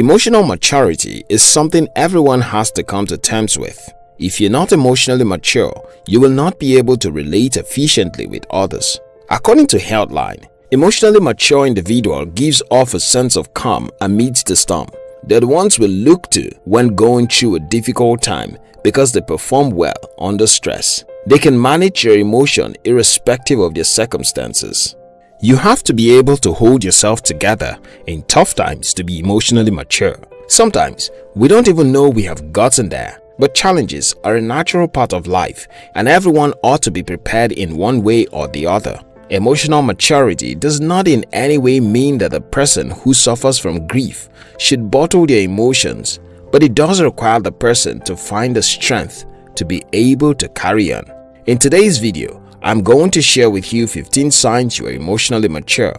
Emotional maturity is something everyone has to come to terms with. If you're not emotionally mature, you will not be able to relate efficiently with others. According to Healthline, emotionally mature individual gives off a sense of calm amidst the storm. The ones we look to when going through a difficult time because they perform well under stress. They can manage your emotion irrespective of their circumstances. You have to be able to hold yourself together in tough times to be emotionally mature. Sometimes, we don't even know we have gotten there, but challenges are a natural part of life and everyone ought to be prepared in one way or the other. Emotional maturity does not in any way mean that the person who suffers from grief should bottle their emotions, but it does require the person to find the strength to be able to carry on. In today's video, I'm going to share with you 15 signs you are emotionally mature.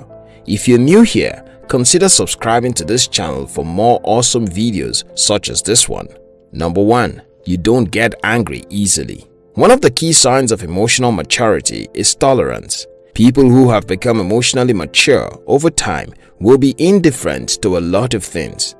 If you're new here, consider subscribing to this channel for more awesome videos such as this one. Number 1. You don't get angry easily. One of the key signs of emotional maturity is tolerance. People who have become emotionally mature over time will be indifferent to a lot of things.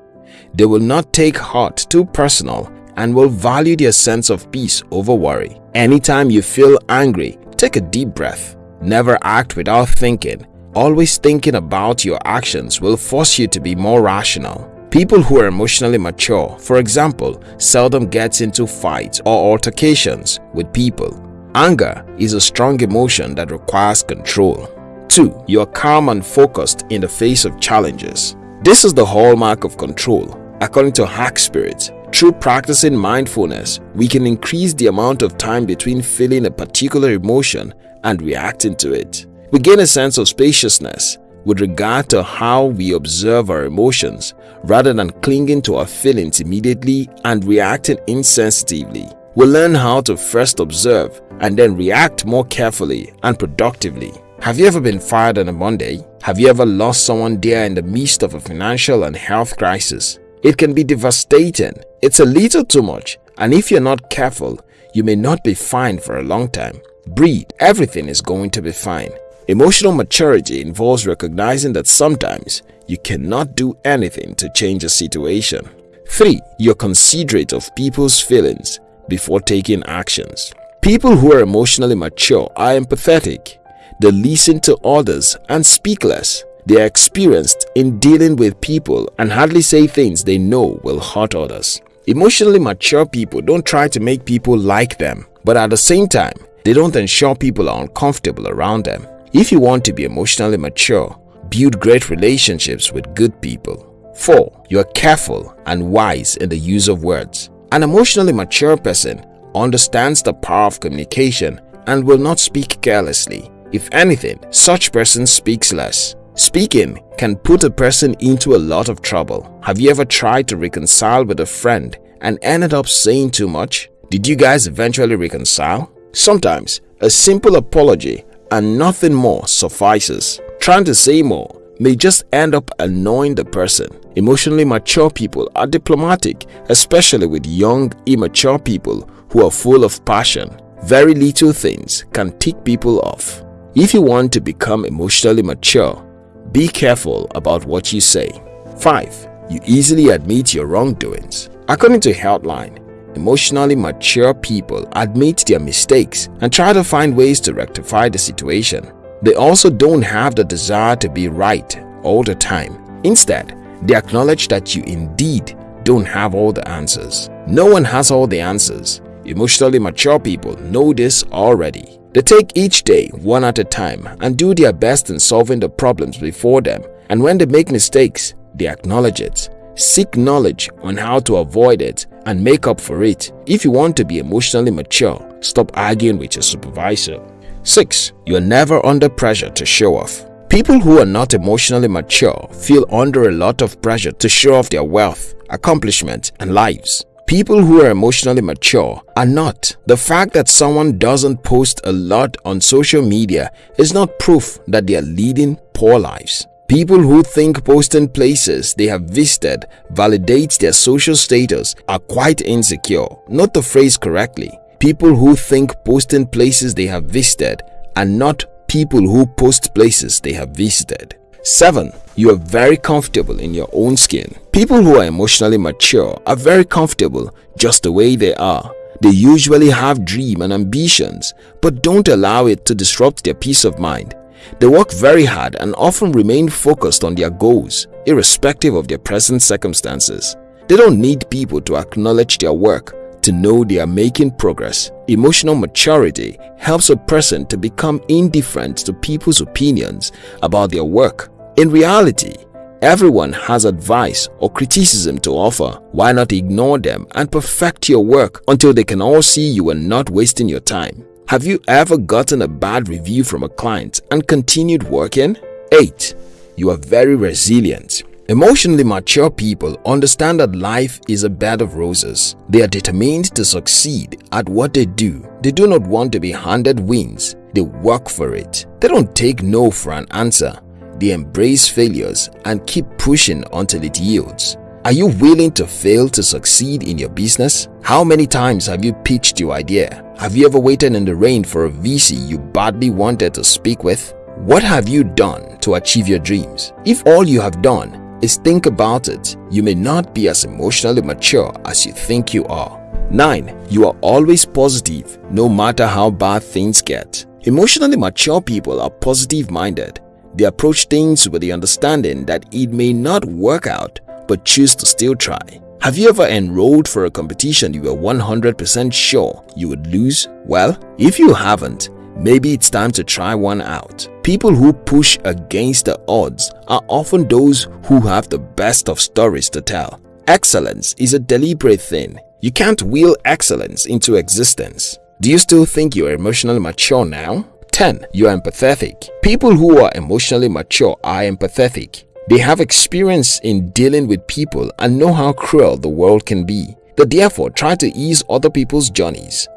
They will not take heart too personal and will value their sense of peace over worry. Anytime you feel angry, Take a deep breath. Never act without thinking. Always thinking about your actions will force you to be more rational. People who are emotionally mature, for example, seldom gets into fights or altercations with people. Anger is a strong emotion that requires control. 2. You are calm and focused in the face of challenges. This is the hallmark of control. According to Hack Spirit, through practicing mindfulness, we can increase the amount of time between feeling a particular emotion and reacting to it. We gain a sense of spaciousness with regard to how we observe our emotions rather than clinging to our feelings immediately and reacting insensitively. We learn how to first observe and then react more carefully and productively. Have you ever been fired on a Monday? Have you ever lost someone dear in the midst of a financial and health crisis? It can be devastating. It's a little too much and if you're not careful, you may not be fine for a long time. Breathe, everything is going to be fine. Emotional maturity involves recognizing that sometimes you cannot do anything to change a situation. 3. You're considerate of people's feelings before taking actions. People who are emotionally mature are empathetic. They listen to others and speak less. They are experienced in dealing with people and hardly say things they know will hurt others. Emotionally mature people don't try to make people like them, but at the same time, they don't ensure people are uncomfortable around them. If you want to be emotionally mature, build great relationships with good people. 4. You are careful and wise in the use of words. An emotionally mature person understands the power of communication and will not speak carelessly. If anything, such person speaks less. Speaking can put a person into a lot of trouble. Have you ever tried to reconcile with a friend and ended up saying too much? Did you guys eventually reconcile? Sometimes, a simple apology and nothing more suffices. Trying to say more may just end up annoying the person. Emotionally mature people are diplomatic, especially with young, immature people who are full of passion. Very little things can tick people off. If you want to become emotionally mature, be careful about what you say. 5. You easily admit your wrongdoings. According to Healthline, emotionally mature people admit their mistakes and try to find ways to rectify the situation. They also don't have the desire to be right all the time. Instead, they acknowledge that you indeed don't have all the answers. No one has all the answers. Emotionally mature people know this already. They take each day one at a time and do their best in solving the problems before them and when they make mistakes, they acknowledge it. Seek knowledge on how to avoid it and make up for it. If you want to be emotionally mature, stop arguing with your supervisor. 6. You are never under pressure to show off. People who are not emotionally mature feel under a lot of pressure to show off their wealth, accomplishments, and lives. People who are emotionally mature are not. The fact that someone doesn't post a lot on social media is not proof that they are leading poor lives. People who think posting places they have visited validates their social status are quite insecure. Not the phrase correctly. People who think posting places they have visited are not people who post places they have visited. 7. You are very comfortable in your own skin. People who are emotionally mature are very comfortable just the way they are. They usually have dreams and ambitions but don't allow it to disrupt their peace of mind. They work very hard and often remain focused on their goals irrespective of their present circumstances. They don't need people to acknowledge their work to know they are making progress. Emotional maturity helps a person to become indifferent to people's opinions about their work. In reality, everyone has advice or criticism to offer. Why not ignore them and perfect your work until they can all see you are not wasting your time? Have you ever gotten a bad review from a client and continued working? 8. You are very resilient. Emotionally mature people understand that life is a bed of roses. They are determined to succeed at what they do. They do not want to be handed wins. They work for it. They don't take no for an answer. They embrace failures and keep pushing until it yields. Are you willing to fail to succeed in your business? How many times have you pitched your idea? Have you ever waited in the rain for a VC you badly wanted to speak with? What have you done to achieve your dreams? If all you have done is think about it, you may not be as emotionally mature as you think you are. 9. You are always positive no matter how bad things get. Emotionally mature people are positive-minded. They approach things with the understanding that it may not work out but choose to still try. Have you ever enrolled for a competition you were 100% sure you would lose? Well, if you haven't, maybe it's time to try one out. People who push against the odds are often those who have the best of stories to tell. Excellence is a deliberate thing. You can't will excellence into existence. Do you still think you are emotionally mature now? 10. You are empathetic. People who are emotionally mature are empathetic. They have experience in dealing with people and know how cruel the world can be. They therefore try to ease other people's journeys.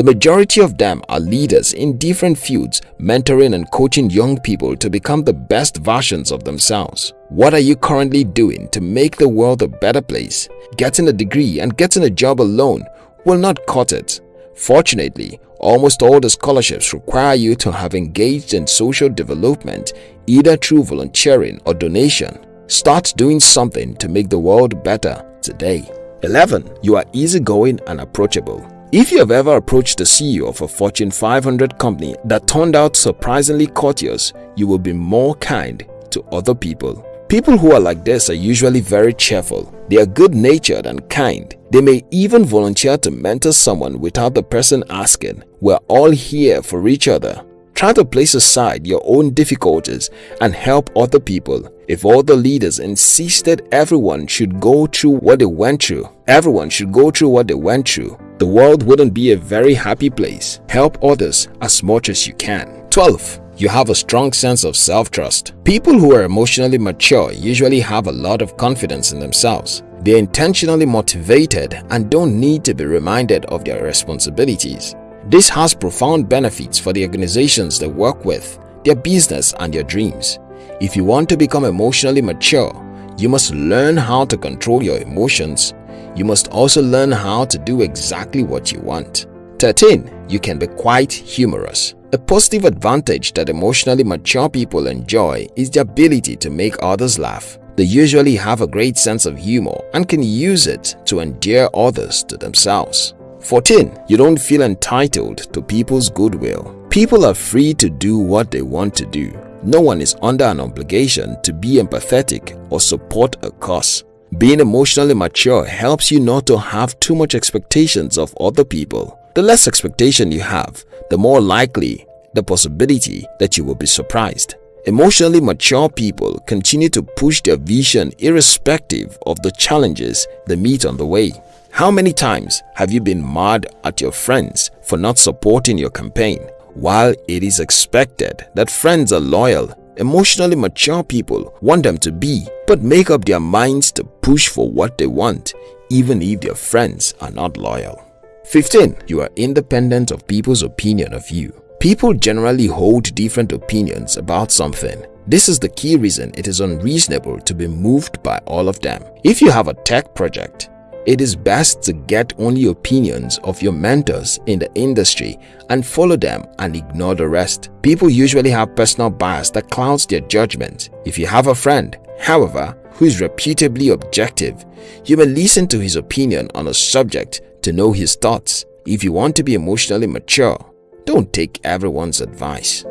The majority of them are leaders in different fields, mentoring and coaching young people to become the best versions of themselves. What are you currently doing to make the world a better place? Getting a degree and getting a job alone will not cut it. Fortunately, almost all the scholarships require you to have engaged in social development either through volunteering or donation. Start doing something to make the world better today. 11. You are easygoing and approachable. If you have ever approached the CEO of a Fortune 500 company that turned out surprisingly courteous, you will be more kind to other people. People who are like this are usually very cheerful. They are good-natured and kind. They may even volunteer to mentor someone without the person asking. We're all here for each other. Try to place aside your own difficulties and help other people. If all the leaders insisted everyone should go through what they went through, everyone should go through what they went through, the world wouldn't be a very happy place. Help others as much as you can. 12. You have a strong sense of self-trust. People who are emotionally mature usually have a lot of confidence in themselves. They're intentionally motivated and don't need to be reminded of their responsibilities. This has profound benefits for the organizations they work with, their business and their dreams. If you want to become emotionally mature, you must learn how to control your emotions you must also learn how to do exactly what you want. 13. You can be quite humorous. A positive advantage that emotionally mature people enjoy is the ability to make others laugh. They usually have a great sense of humor and can use it to endear others to themselves. 14. You don't feel entitled to people's goodwill. People are free to do what they want to do. No one is under an obligation to be empathetic or support a cause. Being emotionally mature helps you not to have too much expectations of other people. The less expectation you have, the more likely the possibility that you will be surprised. Emotionally mature people continue to push their vision irrespective of the challenges they meet on the way. How many times have you been mad at your friends for not supporting your campaign? While it is expected that friends are loyal Emotionally mature people want them to be but make up their minds to push for what they want even if their friends are not loyal. 15. You are independent of people's opinion of you. People generally hold different opinions about something. This is the key reason it is unreasonable to be moved by all of them. If you have a tech project, it is best to get only opinions of your mentors in the industry and follow them and ignore the rest. People usually have personal bias that clouds their judgment. If you have a friend, however, who is reputably objective, you may listen to his opinion on a subject to know his thoughts. If you want to be emotionally mature, don't take everyone's advice.